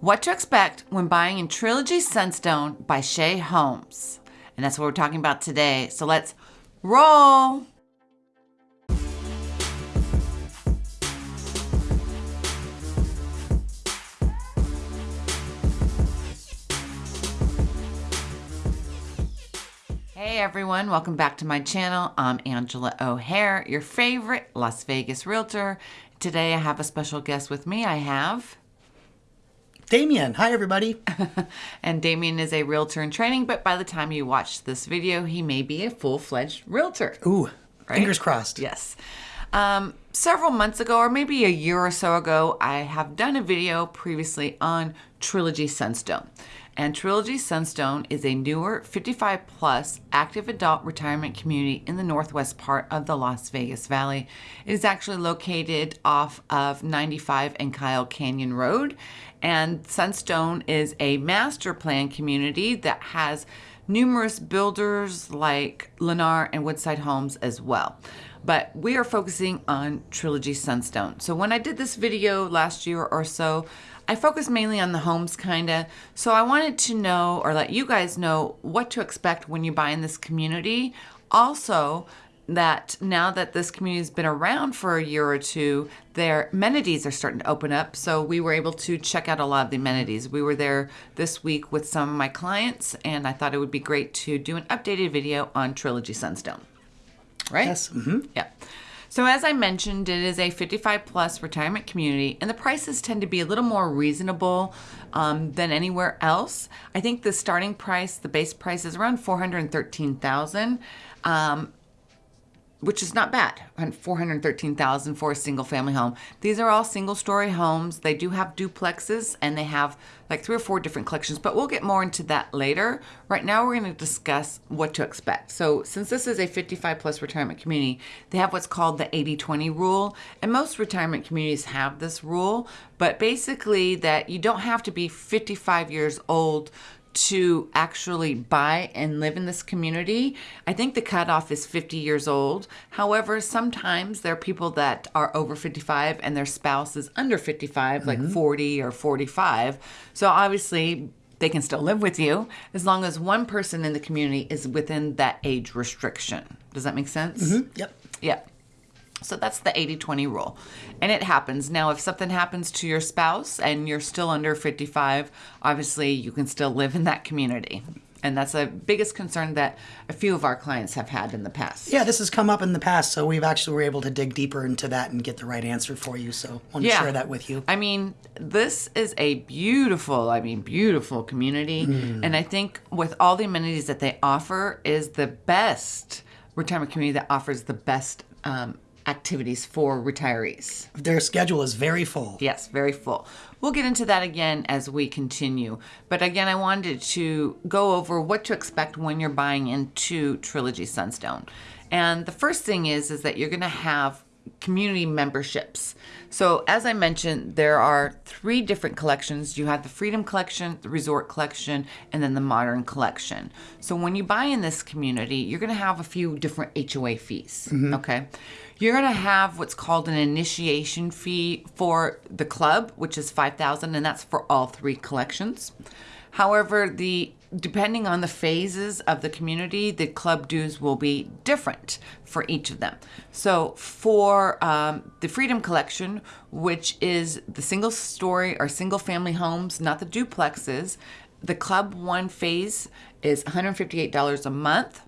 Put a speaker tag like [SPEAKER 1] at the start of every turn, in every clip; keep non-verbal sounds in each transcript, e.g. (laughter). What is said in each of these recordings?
[SPEAKER 1] What to expect when buying in Trilogy Sunstone by Shea Homes. And that's what we're talking about today. So let's roll. Hey everyone, welcome back to my channel. I'm Angela O'Hare, your favorite Las Vegas realtor. Today I have a special guest with me. I have
[SPEAKER 2] Damien. Hi, everybody. (laughs)
[SPEAKER 1] and Damien is a realtor in training, but by the time you watch this video, he may be a full-fledged realtor.
[SPEAKER 2] Ooh, right? fingers crossed.
[SPEAKER 1] Yes. Um, several months ago, or maybe a year or so ago, I have done a video previously on Trilogy Sunstone. And Trilogy Sunstone is a newer 55 plus active adult retirement community in the northwest part of the Las Vegas Valley. It is actually located off of 95 and Kyle Canyon Road. And Sunstone is a master plan community that has numerous builders like Lennar and Woodside Homes as well. But we are focusing on Trilogy Sunstone. So when I did this video last year or so, I focus mainly on the homes kinda. So I wanted to know or let you guys know what to expect when you buy in this community. Also, that now that this community has been around for a year or two, their amenities are starting to open up. So we were able to check out a lot of the amenities. We were there this week with some of my clients, and I thought it would be great to do an updated video on Trilogy Sunstone. Right?
[SPEAKER 2] Yes. Mm-hmm.
[SPEAKER 1] Yeah. So as I mentioned, it is a 55 plus retirement community and the prices tend to be a little more reasonable um, than anywhere else. I think the starting price, the base price is around 413,000. Um, which is not bad, 413,000 for a single family home. These are all single story homes. They do have duplexes and they have like three or four different collections, but we'll get more into that later. Right now we're gonna discuss what to expect. So since this is a 55 plus retirement community, they have what's called the 80-20 rule. And most retirement communities have this rule, but basically that you don't have to be 55 years old to actually buy and live in this community. I think the cutoff is 50 years old. However, sometimes there are people that are over 55 and their spouse is under 55, mm-hmm. like 40 or 45. So obviously, they can still live with you as long as one person in the community is within that age restriction. Does that make sense?
[SPEAKER 2] Mm-hmm. Yep.
[SPEAKER 1] Yeah. So that's the 80 20 rule. And it happens. Now, if something happens to your spouse and you're still under 55, obviously you can still live in that community. And that's the biggest concern that a few of our clients have had in the past.
[SPEAKER 2] Yeah, this has come up in the past, so we've actually were able to dig deeper into that and get the right answer for you. So I want to yeah. share that with you.
[SPEAKER 1] I mean, this is a beautiful, I mean, beautiful community. Mm. And I think with all the amenities that they offer is the best retirement community that offers the best um, activities for retirees.
[SPEAKER 2] Their schedule is very full.
[SPEAKER 1] Yes, very full. We'll get into that again as we continue. But again, I wanted to go over what to expect when you're buying into Trilogy Sunstone. And the first thing is is that you're going to have community memberships. So as I mentioned, there are three different collections. You have the Freedom Collection, the Resort Collection, and then the Modern Collection. So when you buy in this community, you're going to have a few different HOA fees, mm-hmm. okay? You're going to have what's called an initiation fee for the club, which is 5000 and that's for all three collections. However, the depending on the phases of the community, the club dues will be different for each of them. So for um, the Freedom Collection, which is the single story or single family homes, not the duplexes, the club one phase is $158 a month.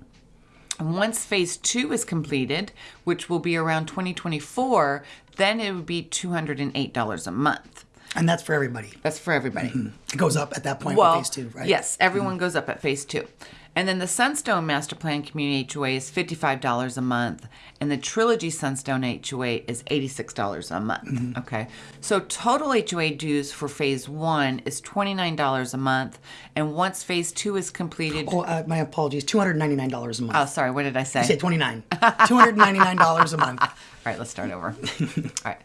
[SPEAKER 1] And once phase two is completed, which will be around 2024, then it would be $208 a month.
[SPEAKER 2] And that's for everybody.
[SPEAKER 1] That's for everybody.
[SPEAKER 2] Mm-hmm. It goes up at that point well, phase two, right?
[SPEAKER 1] Yes, everyone mm-hmm. goes up at phase two. And then the Sunstone Master Plan Community HOA is $55 a month, and the Trilogy Sunstone HOA is $86 a month. Mm-hmm. Okay. So total HOA dues for phase one is $29 a month, and once phase two is completed.
[SPEAKER 2] Oh, uh, my apologies. $299 a month.
[SPEAKER 1] Oh, sorry. What did I say? I
[SPEAKER 2] said 29 $299 a month. (laughs) All
[SPEAKER 1] right, let's start over. (laughs) All right.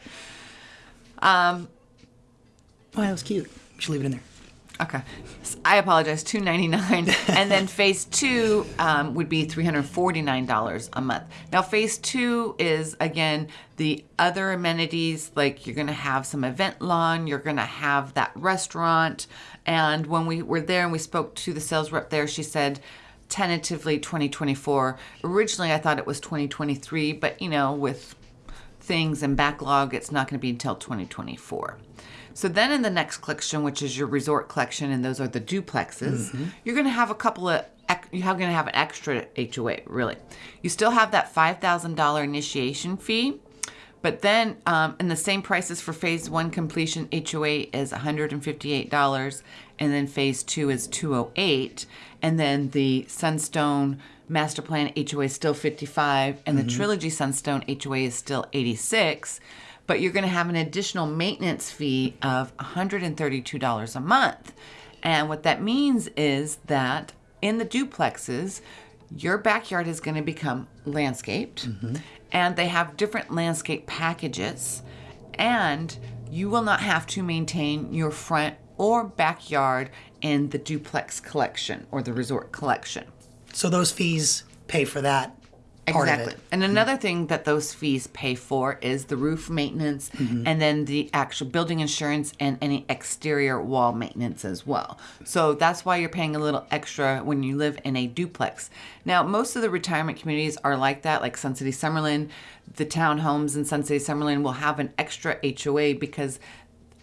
[SPEAKER 1] Um,
[SPEAKER 2] Oh, that was cute. You should leave it in there.
[SPEAKER 1] Okay, I apologize. Two ninety nine, (laughs) and then phase two um, would be three hundred forty nine dollars a month. Now, phase two is again the other amenities like you're going to have some event lawn, you're going to have that restaurant, and when we were there and we spoke to the sales rep there, she said tentatively 2024. Originally, I thought it was 2023, but you know with things and backlog, it's not going to be until 2024. So then in the next collection, which is your resort collection, and those are the duplexes, mm-hmm. you're going to have a couple of you're going to have an extra HOA. Really, you still have that five thousand dollar initiation fee, but then um, in the same prices for phase one completion, HOA is one hundred and fifty eight dollars, and then phase two is two hundred eight, and then the Sunstone master plan HOA is still fifty five, and mm-hmm. the Trilogy Sunstone HOA is still eighty six but you're going to have an additional maintenance fee of $132 a month. And what that means is that in the duplexes, your backyard is going to become landscaped, mm-hmm. and they have different landscape packages, and you will not have to maintain your front or backyard in the duplex collection or the resort collection.
[SPEAKER 2] So those fees pay for that exactly.
[SPEAKER 1] And another mm-hmm. thing that those fees pay for is the roof maintenance mm-hmm. and then the actual building insurance and any exterior wall maintenance as well. So that's why you're paying a little extra when you live in a duplex. Now, most of the retirement communities are like that, like Sun City Summerlin. The townhomes in Sun City Summerlin will have an extra HOA because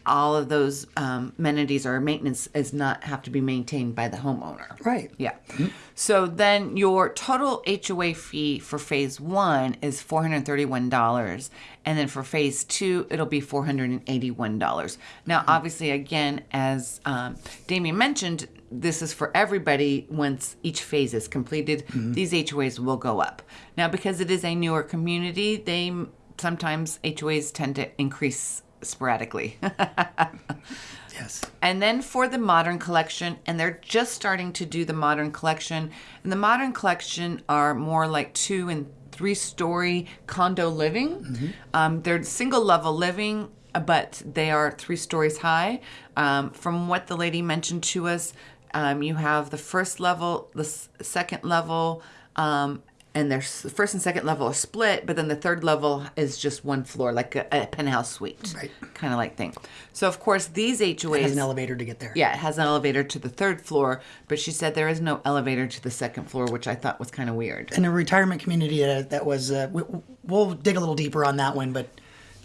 [SPEAKER 1] all of those um, amenities or maintenance is not have to be maintained by the homeowner.
[SPEAKER 2] Right.
[SPEAKER 1] Yeah. Mm-hmm. So then your total HOA fee for phase one is four hundred thirty-one dollars, and then for phase two it'll be four hundred and eighty-one dollars. Now, mm-hmm. obviously, again, as um, Damien mentioned, this is for everybody once each phase is completed. Mm-hmm. These HOAs will go up. Now, because it is a newer community, they sometimes HOAs tend to increase sporadically. (laughs)
[SPEAKER 2] yes.
[SPEAKER 1] And then for the modern collection, and they're just starting to do the modern collection. And the modern collection are more like two and three story condo living. Mm-hmm. Um, they're single level living, but they are three stories high. Um, from what the lady mentioned to us, um, you have the first level, the s- second level, um, and their first and second level are split, but then the third level is just one floor, like a, a penthouse suite,
[SPEAKER 2] right.
[SPEAKER 1] kind of like thing. So of course these HOAs
[SPEAKER 2] it has an elevator to get there.
[SPEAKER 1] Yeah, it has an elevator to the third floor, but she said there is no elevator to the second floor, which I thought was kind of weird.
[SPEAKER 2] In a retirement community that, that was, uh, we, we'll dig a little deeper on that one, but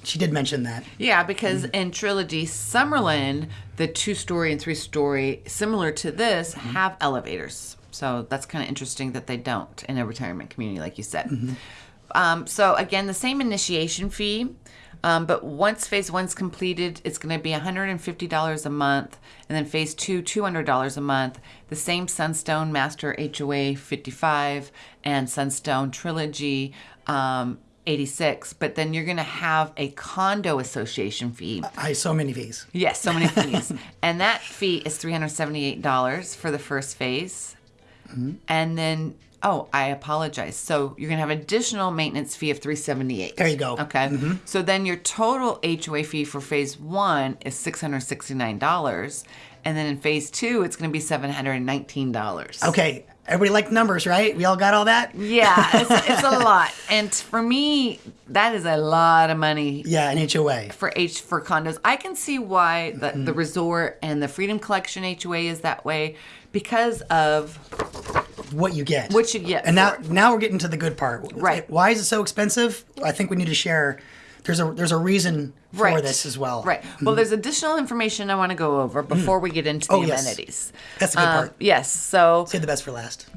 [SPEAKER 2] she did mention that.
[SPEAKER 1] Yeah, because mm-hmm. in Trilogy Summerlin, the two story and three story, similar to this, mm-hmm. have elevators. So that's kind of interesting that they don't in a retirement community, like you said. Mm-hmm. Um, so again, the same initiation fee, um, but once phase one's completed, it's going to be $150 a month, and then phase two, $200 a month. The same Sunstone Master HOA 55 and Sunstone Trilogy. Um, 86 but then you're going to have a condo association fee
[SPEAKER 2] i so many fees
[SPEAKER 1] yes so many (laughs) fees and that fee is $378 for the first phase Mm-hmm. And then, oh, I apologize. So you're going to have additional maintenance fee of 378.
[SPEAKER 2] There you go.
[SPEAKER 1] Okay. Mm-hmm. So then your total HOA fee for phase one is $669. And then in phase two, it's going to be $719.
[SPEAKER 2] Okay. Everybody liked numbers, right? We all got all that?
[SPEAKER 1] Yeah, it's, (laughs) it's, a lot. And for me, that is a lot of money.
[SPEAKER 2] Yeah, an HOA.
[SPEAKER 1] For H for condos. I can see why the, mm-hmm. the resort and the Freedom Collection HOA is that way because of
[SPEAKER 2] what you get.
[SPEAKER 1] What you get.
[SPEAKER 2] And now now we're getting to the good part.
[SPEAKER 1] Right.
[SPEAKER 2] Why is it so expensive? I think we need to share there's a there's a reason for right. this as well.
[SPEAKER 1] Right. Mm-hmm. Well, there's additional information I want to go over before we get into the oh, amenities.
[SPEAKER 2] Yes. That's a good um, part.
[SPEAKER 1] Yes. So
[SPEAKER 2] say the best for last.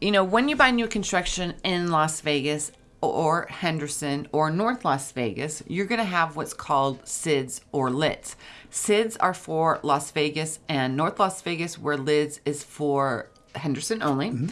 [SPEAKER 1] You know, when you buy new construction in Las Vegas or Henderson or North Las Vegas, you're going to have what's called SIDS or LIDs. SIDS are for Las Vegas and North Las Vegas, where LIDS is for Henderson only. Mm-hmm.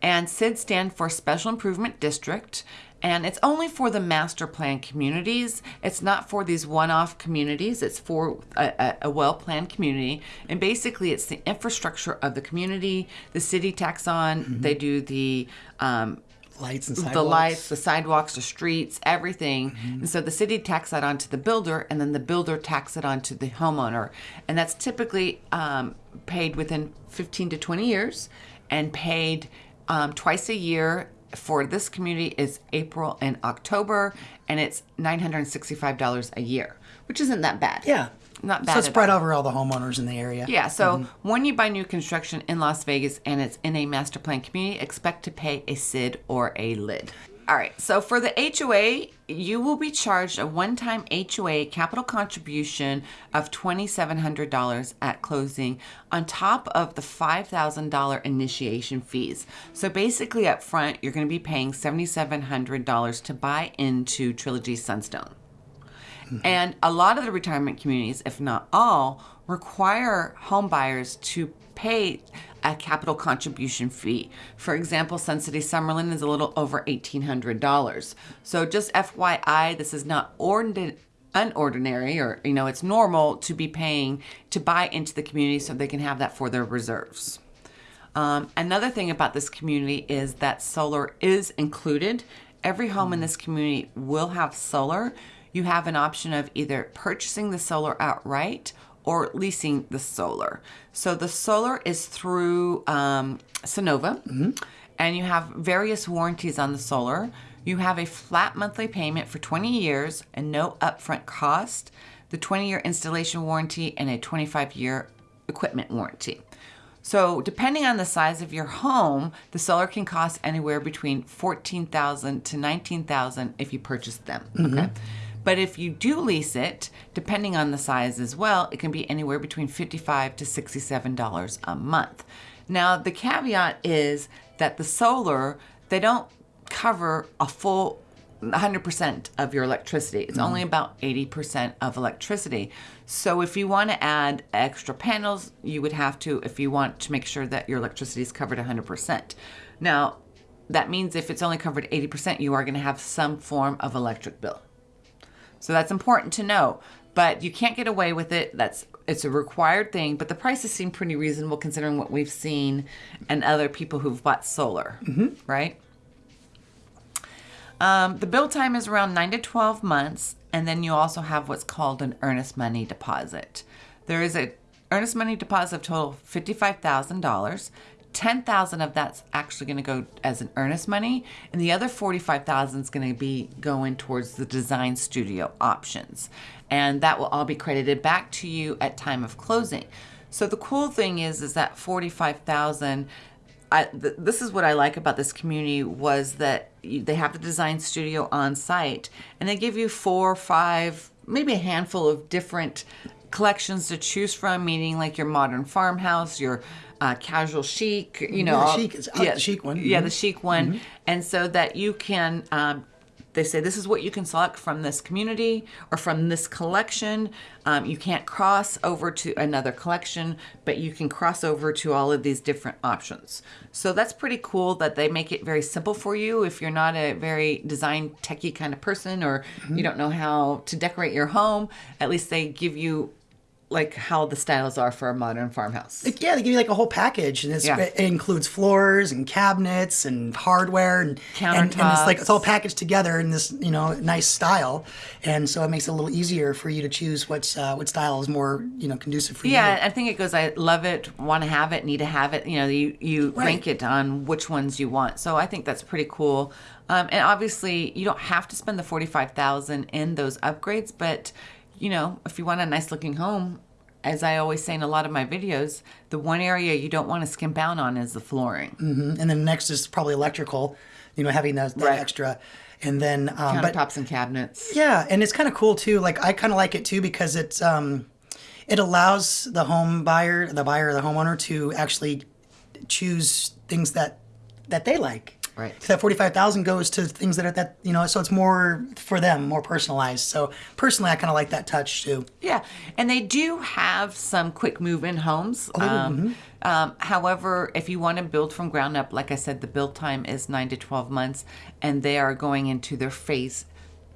[SPEAKER 1] And SIDS stand for Special Improvement District. And it's only for the master plan communities. It's not for these one off communities. It's for a, a well planned community. And basically, it's the infrastructure of the community. The city tax on, mm-hmm. they do the um,
[SPEAKER 2] lights and sidewalks.
[SPEAKER 1] the lights, the sidewalks, the streets, everything.
[SPEAKER 2] Mm-hmm.
[SPEAKER 1] And so the city tax that onto the builder, and then the builder tax it onto the homeowner. And that's typically um, paid within 15 to 20 years and paid um, twice a year. For this community is April and October, and it's $965 a year, which isn't that bad.
[SPEAKER 2] Yeah.
[SPEAKER 1] Not bad
[SPEAKER 2] So it's spread over all the homeowners in the area.
[SPEAKER 1] Yeah, so
[SPEAKER 2] Mm-hmm.
[SPEAKER 1] when you buy new construction in Las Vegas and it's in a master plan community, expect to pay a SID or a LID. All right, so for the HOA, you will be charged a one time HOA capital contribution of $2,700 at closing on top of the $5,000 initiation fees. So basically, up front, you're going to be paying $7,700 to buy into Trilogy Sunstone. Mm-hmm. And a lot of the retirement communities, if not all, require home buyers to pay a capital contribution fee. For example, Sun City Summerlin is a little over $1,800. So just FYI, this is not ordinary unordinary or you know it's normal to be paying to buy into the community so they can have that for their reserves um, another thing about this community is that solar is included. Every home in this community will have solar. You have an option of either purchasing the solar outright or leasing the solar. So the solar is through um, Sunnova, and you have various warranties on the solar. You have a flat monthly payment for 20 years and no upfront cost, the 20 year installation warranty, and a 25 year equipment warranty. So, depending on the size of your home, the solar can cost anywhere between fourteen thousand to nineteen thousand if you purchase them. Okay, but if you do lease it, depending on the size as well, it can be anywhere between 55 to sixty-seven dollars a month. Now, the caveat is that the solar they don't cover a full 100% of your electricity. It's only mm-hmm. about 80% of electricity. So if you want to add extra panels, you would have to if you want to make sure that your electricity is covered 100%. Now, that means if it's only covered 80%, you are going to have some form of electric bill. So that's important to know. But you can't get away with it. That's it's a required thing, but the prices seem pretty reasonable considering what we've seen and other people who've bought solar, right? Um, the bill time is around 9 to 12 months, and then you also have what's called an earnest money deposit. There is a earnest money deposit of total $55,000. 10,000 of that's actually going to go as an earnest money, and the other 45,000 is going to be going towards the design studio options. And that will all be credited back to you at time of closing. So the cool thing is is that 45,000 I, th- this is what I like about this community was that you, they have the design studio on site and they give you four, five, maybe a handful of different collections to choose from, meaning like your modern farmhouse, your uh, casual chic, you know,
[SPEAKER 2] Yeah, chic is- uh, the chic one.
[SPEAKER 1] Yeah,
[SPEAKER 2] Mhm.
[SPEAKER 1] the chic one, and so that you can. Um, they say this is what you can select from this community or from this collection. Um, you can't cross over to another collection, but you can cross over to all of these different options. So that's pretty cool that they make it very simple for you if you're not a very design techie kind of person or you don't know how to decorate your home. At least they give you like how the styles are for a modern farmhouse.
[SPEAKER 2] Yeah, they give you like a whole package, and it's,
[SPEAKER 1] Yeah.
[SPEAKER 2] it includes floors and cabinets and hardware and and, and it's like it's all packaged together in this you know nice style, and so it makes it a little easier for you to choose what's uh, what style is more you know conducive for you.
[SPEAKER 1] Yeah, I think it goes. I love it, want to have it, need to have it. You know, you you
[SPEAKER 2] Right.
[SPEAKER 1] rank it on which ones you want. So I think that's pretty cool. Um, and obviously, you don't have to spend the forty five thousand in those upgrades, but you know, if you want a nice looking home, as I always say in a lot of my videos, the one area you don't want to skimp out on is the flooring.
[SPEAKER 2] and then next is probably electrical, you know, having that, that
[SPEAKER 1] Right.
[SPEAKER 2] extra, and then um, but
[SPEAKER 1] Countertops and cabinets.
[SPEAKER 2] Yeah, and it's kind of cool too. Like I kind of like it too because it's um, it allows the home buyer, the buyer, the homeowner to actually choose things that that they like.
[SPEAKER 1] Right.
[SPEAKER 2] So that forty five thousand goes to things that are that you know, so it's more for them, more personalized. So personally, I kind of like that touch too.
[SPEAKER 1] Yeah, and they do have some quick move-in homes.
[SPEAKER 2] Oh,
[SPEAKER 1] Um, um, however, if you want to build from ground up, like I said, the build time is nine to twelve months, and they are going into their phase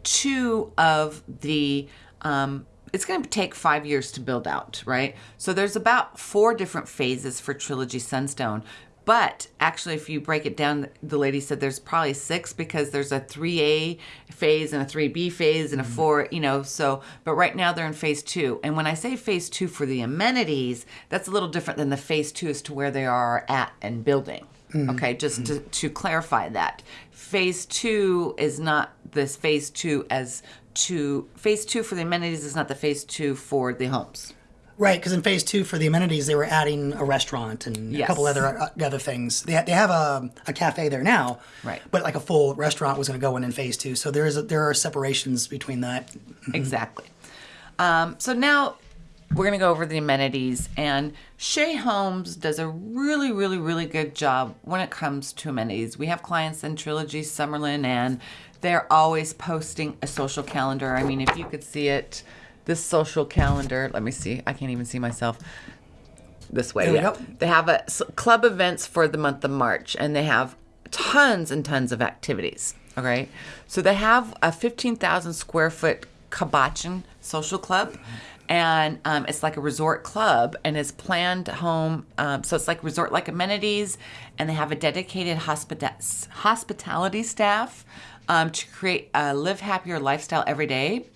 [SPEAKER 1] two of the. Um, it's going to take five years to build out, right? So there's about four different phases for Trilogy Sunstone. But actually, if you break it down, the lady said there's probably six because there's a 3A phase and a 3B phase and a mm-hmm. 4, you know. So, but right now they're in phase two. And when I say phase two for the amenities, that's a little different than the phase two as to where they are at and building. Mm-hmm. Okay, just to, mm-hmm. to clarify that. Phase two is not this phase two as to phase two for the amenities is not the phase two for the homes.
[SPEAKER 2] Right, because in phase two for the amenities, they were adding a restaurant and a couple other uh, other things. They, ha- they have a, a cafe there now,
[SPEAKER 1] Right.
[SPEAKER 2] But like a full restaurant was going to go in in phase two, so there is a, there are separations between that. (laughs)
[SPEAKER 1] Exactly. Um, so now we're going to go over the amenities, and Shea Homes does a really, really, really good job when it comes to amenities. We have clients in Trilogy, Summerlin, and they're always posting a social calendar. I mean, if you could see it, this social calendar, let me see, I can't even see myself this way. Yeah. They have a s- club events for the month of March, and they have tons and tons of activities. Okay, so they have a fifteen thousand square foot Cabochon social club, and um, it's like a resort club, and it's planned home. Um, so it's like resort like amenities, and they have a dedicated hospita- hospitality staff um, to create a live happier lifestyle every day.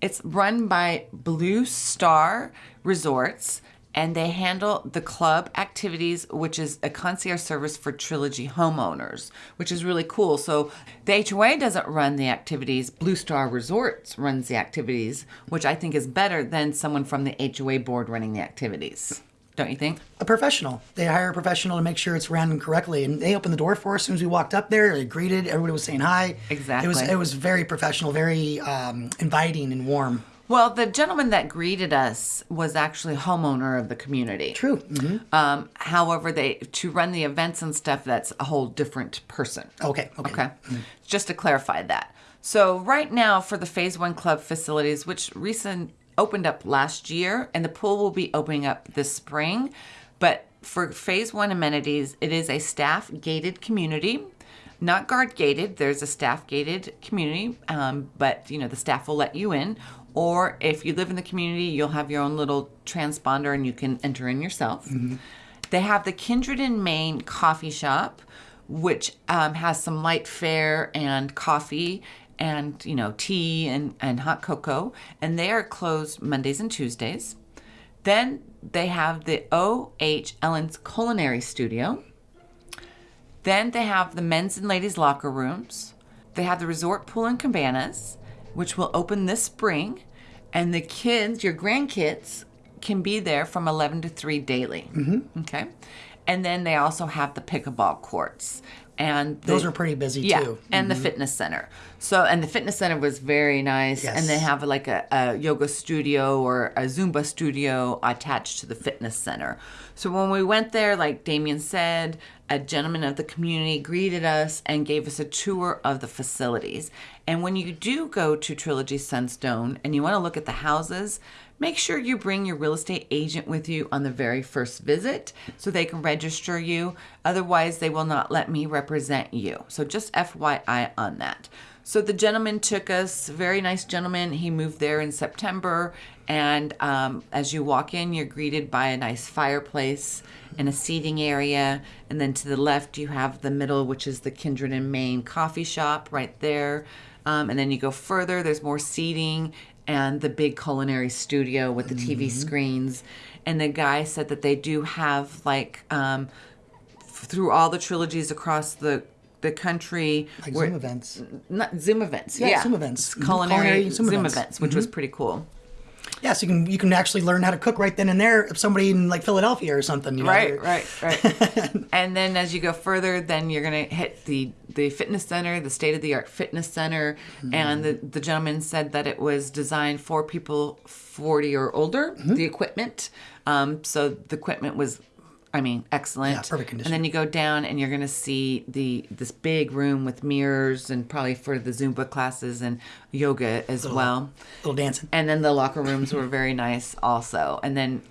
[SPEAKER 1] It's run by Blue Star Resorts, and they handle the club activities, which is a concierge service for Trilogy homeowners, which is really cool. So the HOA doesn't run the activities, Blue Star Resorts runs the activities, which I think is better than someone from the HOA board running the activities. Don't you think?
[SPEAKER 2] A professional. They hire a professional to make sure it's ran correctly, and they opened the door for us as soon as we walked up there. They greeted. Everybody was saying hi. Exactly. It was it was very professional, very um, inviting and warm.
[SPEAKER 1] Well, the gentleman that greeted us was actually homeowner of the community.
[SPEAKER 2] True. hmm
[SPEAKER 1] Um, however, they to run the events and stuff, that's a whole different person.
[SPEAKER 2] Okay. Okay.
[SPEAKER 1] Okay. Just to clarify that. So right now for the Phase One Club facilities, which recent opened up last year, and the pool will be opening up this spring, but for Phase One amenities, it is a staff gated community. Not guard gated. There's a staff gated community, um, but you know the staff will let you in. Or if you live in the community, you'll have your own little transponder and you can enter in yourself. They have the Kindred in Maine coffee shop, which um, has some light fare and coffee and you know tea and, and hot cocoa, and they are closed Mondays and Tuesdays. Then they have the O.H. Ellen's Culinary Studio. Then they have the men's and ladies' locker rooms. They have the resort pool and cabanas, which will open this spring. And the kids, your grandkids, can be there from 11 to 3 daily. Mm-hmm. Okay. And then they also have the pickleball courts. And the-
[SPEAKER 2] Those are pretty busy
[SPEAKER 1] yeah,
[SPEAKER 2] too.
[SPEAKER 1] and the mm-hmm. fitness center. So, and the fitness center was very nice. And they have like a, a yoga studio or a Zumba studio attached to the fitness center. So when we went there, like Damien said, a gentleman of the community greeted us and gave us a tour of the facilities. And when you do go to Trilogy Sunstone and you want to look at the houses, make sure you bring your real estate agent with you on the very first visit so they can register you. Otherwise, they will not let me represent you. So just FYI on that. So the gentleman took us, very nice gentleman. He moved there in September. And um, as you walk in, you're greeted by a nice fireplace and a seating area. And then to the left, you have the middle, which is the Kindred and Maine coffee shop right there. Um, and then you go further, there's more seating and the big culinary studio with the TV screens. And the guy said that they do have like um, through all the trilogies across the the country,
[SPEAKER 2] Like
[SPEAKER 1] where-
[SPEAKER 2] Zoom events.
[SPEAKER 1] not Zoom events,
[SPEAKER 2] Yeah,
[SPEAKER 1] yeah,
[SPEAKER 2] Zoom events.
[SPEAKER 1] Culinary,
[SPEAKER 2] Culinary
[SPEAKER 1] Zoom,
[SPEAKER 2] Zoom
[SPEAKER 1] events,
[SPEAKER 2] events.
[SPEAKER 1] which was pretty cool.
[SPEAKER 2] Yeah, so you can you can actually learn how to cook right then and there. If somebody in like Philadelphia or something, you know,
[SPEAKER 1] Right, right, right. (laughs) and then as you go further, then you're gonna hit the the fitness center, the state of the art fitness center, and the the gentleman said that it was designed for people 40 or older. The equipment, um, so the equipment was. I mean, excellent.
[SPEAKER 2] Yeah, perfect condition.
[SPEAKER 1] And then you go down, and you're gonna see the this big room with mirrors, and probably for the Zumba classes and yoga as well.
[SPEAKER 2] little dancing.
[SPEAKER 1] And then the locker rooms were very nice also. And then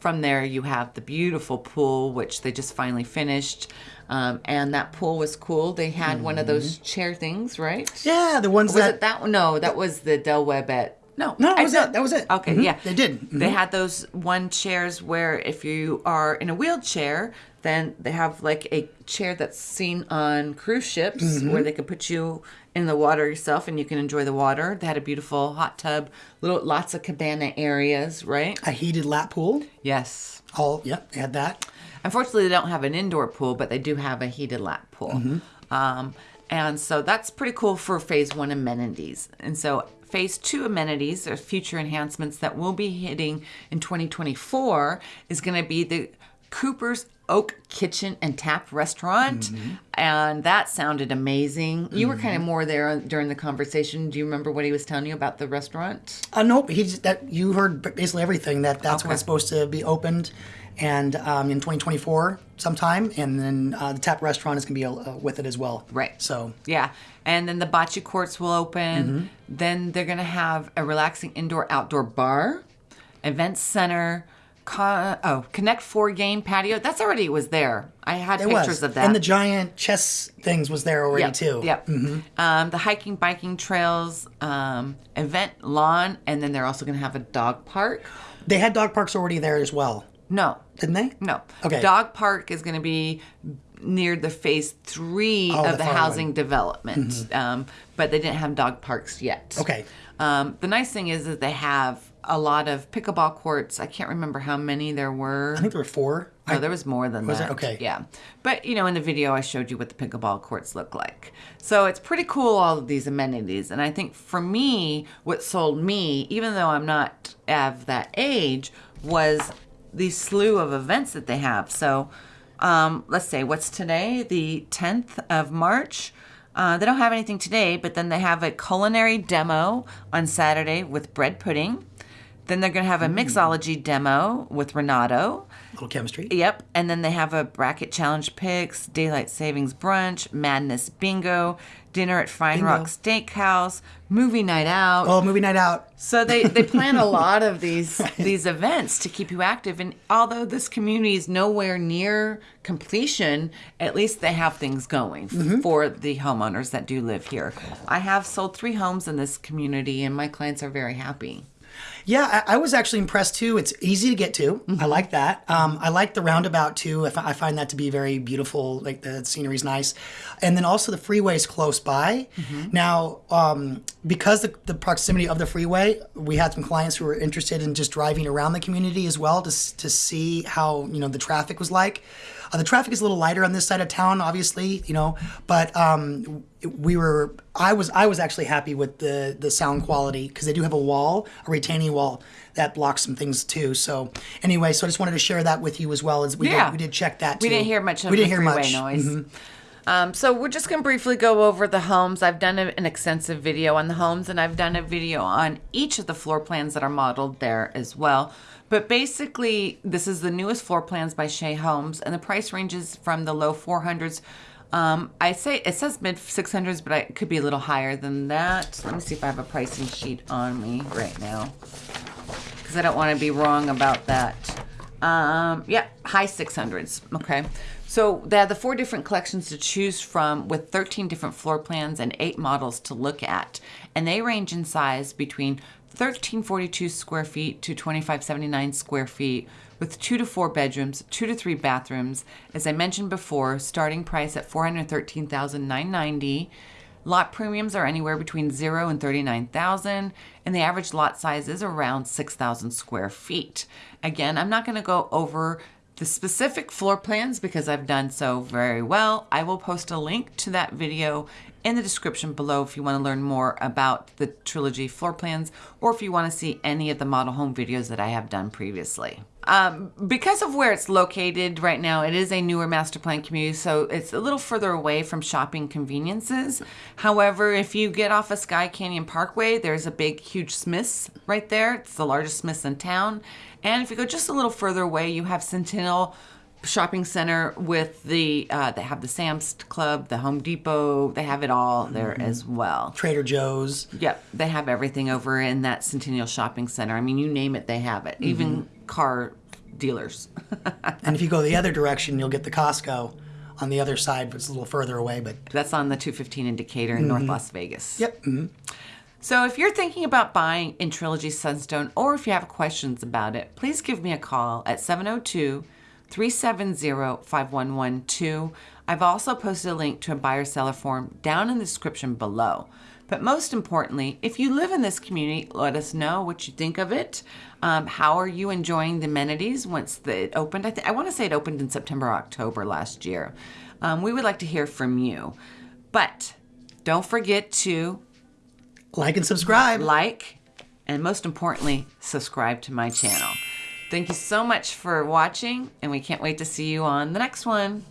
[SPEAKER 1] from there, you have the beautiful pool, which they just finally finished. Um, and that pool was cool. They had one of those chair things, right?
[SPEAKER 2] Yeah, the ones
[SPEAKER 1] Was
[SPEAKER 2] that
[SPEAKER 1] it that one? No, that was the Del Webb at No,
[SPEAKER 2] No, that
[SPEAKER 1] I
[SPEAKER 2] was it. That was it.
[SPEAKER 1] Okay,
[SPEAKER 2] Mhm.
[SPEAKER 1] yeah,
[SPEAKER 2] They did. Mm-hmm.
[SPEAKER 1] They had those one chairs where if you are in a wheelchair, then they have like a chair that's seen on cruise ships
[SPEAKER 2] Mm-hmm.
[SPEAKER 1] where they can put you in the water yourself and you can enjoy the water. They had a beautiful hot tub, little lots of cabana areas, right?
[SPEAKER 2] A heated lap pool.
[SPEAKER 1] Yes.
[SPEAKER 2] All, yep, they had that.
[SPEAKER 1] Unfortunately, they don't have an indoor pool, but they do have a heated lap pool.
[SPEAKER 2] Mm-hmm.
[SPEAKER 1] Um, and so that's pretty cool for phase one amenities. And so phase two amenities or future enhancements that we'll be hitting in 2024 is going to be the Cooper's Oak Kitchen and Tap Restaurant.
[SPEAKER 2] Mm-hmm.
[SPEAKER 1] And that sounded amazing. You were kind of more there during the conversation. Do you remember what he was telling you about the restaurant?
[SPEAKER 2] Uh, nope, he just, that you heard basically everything. That that's when it's supposed to be opened, and um, in 2024 sometime, and then uh, the tap restaurant is going to be uh, with it as well.
[SPEAKER 1] Right.
[SPEAKER 2] So
[SPEAKER 1] Yeah. And then the bocce courts will open.
[SPEAKER 2] Mm-hmm.
[SPEAKER 1] Then they're going to have a relaxing indoor outdoor bar, event center, oh, Connect Four game patio. That's already was there. I had
[SPEAKER 2] it
[SPEAKER 1] pictures
[SPEAKER 2] was,
[SPEAKER 1] of that.
[SPEAKER 2] and the giant chess things was there already
[SPEAKER 1] Yep,
[SPEAKER 2] too.
[SPEAKER 1] Yep. Um, the hiking, biking trails, um, event lawn, and then they're also going to have a dog park.
[SPEAKER 2] They had dog parks already there as well,
[SPEAKER 1] No,
[SPEAKER 2] didn't they?
[SPEAKER 1] no.
[SPEAKER 2] Okay.
[SPEAKER 1] Dog park is going to be near the phase three
[SPEAKER 2] Oh,
[SPEAKER 1] of
[SPEAKER 2] the
[SPEAKER 1] the
[SPEAKER 2] Mm-hmm.
[SPEAKER 1] housing development, um, but they didn't have dog parks yet.
[SPEAKER 2] Okay.
[SPEAKER 1] Um, the nice thing is that they have a lot of pickleball courts. I can't remember how many there were.
[SPEAKER 2] I think there were four.
[SPEAKER 1] No, there was more than
[SPEAKER 2] Was
[SPEAKER 1] that.
[SPEAKER 2] there? Okay.
[SPEAKER 1] Yeah. But, you know, in the video, I showed you what the pickleball courts look like. So it's pretty cool, all of these amenities. And I think for me, what sold me, even though I'm not of that age, was the slew of events that they have. So um, let's say, what's today? The 10th of March. Uh, they don't have anything today, but then they have a culinary demo on Saturday with bread pudding. Then they're going to have a mixology demo with Renato.
[SPEAKER 2] little chemistry.
[SPEAKER 1] Yep. And then they have a bracket challenge picks, daylight savings brunch, madness bingo, dinner at Fine
[SPEAKER 2] Bingo.
[SPEAKER 1] Rock Steakhouse, movie night out.
[SPEAKER 2] Oh, movie night out.
[SPEAKER 1] So they, they plan a (laughs) lot of these these events to keep you active. And although this community is nowhere near completion, at least they have things going
[SPEAKER 2] Mm-hmm.
[SPEAKER 1] for the homeowners that do live here. I have sold three homes in this community, and my clients are very happy.
[SPEAKER 2] Yeah, I, I was actually impressed too. It's easy to get to.
[SPEAKER 1] Mm-hmm.
[SPEAKER 2] I like that. Um, I like the roundabout too. I, I find that to be very beautiful. Like the scenery's nice, and then also the freeway's close by.
[SPEAKER 1] Mm-hmm.
[SPEAKER 2] Now, um, because the, the proximity of the freeway, we had some clients who were interested in just driving around the community as well to to see how you know the traffic was like. Uh, the traffic is a little lighter on this side of town, obviously, you know, but um, we were. I was. I was actually happy with the the sound quality because they do have a wall, a retaining wall that blocks some things too. So anyway, so I just wanted to share that with you as well as we
[SPEAKER 1] Yeah.
[SPEAKER 2] did. We did check that.
[SPEAKER 1] We didn't hear much of
[SPEAKER 2] we didn't hear much. Mm-hmm.
[SPEAKER 1] noise. Um, so we're just going to briefly go over the homes. I've done a, an extensive video on the homes, and I've done a video on each of the floor plans that are modeled there as well. But basically, this is the newest floor plans by Shea Homes, and the price ranges from the low 400s. Um, I say it says mid 600s, but I, it could be a little higher than that. Let me see if I have a pricing sheet on me right now because I don't want to be wrong about that. Um, yeah, high 600s. Okay. So they have the four different collections to choose from with 13 different floor plans and eight models to look at. And they range in size between 1342 square feet to 2579 square feet with two to four bedrooms, two to three bathrooms. As I mentioned before, starting price at 413,990. Lot premiums are anywhere between 0 and 39,000 and the average lot size is around 6,000 square feet. Again, I'm not going to go over the specific floor plans because I've done so very well. I will post a link to that video in the description below if you want to learn more about the Trilogy floor plans or if you want to see any of the model home videos that I have done previously. Um, because of where it's located right now, it is a newer master plan community, so it's a little further away from shopping conveniences. However, if you get off of Skye Canyon Parkway, there's a big, huge Smith's right there. It's the largest Smith's in town. And if you go just a little further away, you have Centennial Shopping Center with the uh, they have the Sam's Club, the Home Depot. They have it all there as well.
[SPEAKER 2] Trader Joe's.
[SPEAKER 1] Yep, they have everything over in that Centennial Shopping Center. I mean, you name it, they have it. Even car dealers. (laughs)
[SPEAKER 2] And if you go the other direction, you'll get the Costco on the other side, but it's a little further away. But
[SPEAKER 1] That's on the 215 and Decatur in North Las Vegas.
[SPEAKER 2] yep, mhm.
[SPEAKER 1] So if you're thinking about buying in Trilogy Sunstone or if you have questions about it, please give me a call at 702 370 5112. I've also posted a link to a buyer seller form down in the description below. But most importantly, if you live in this community, let us know what you think of it. Um, how are you enjoying the amenities once it opened? I, I want to say it opened in September, October last year. Um, we would like to hear from you. But don't forget to
[SPEAKER 2] like and subscribe.
[SPEAKER 1] Like, and most importantly, subscribe to my channel. Thank you so much for watching, and we can't wait to see you on the next one.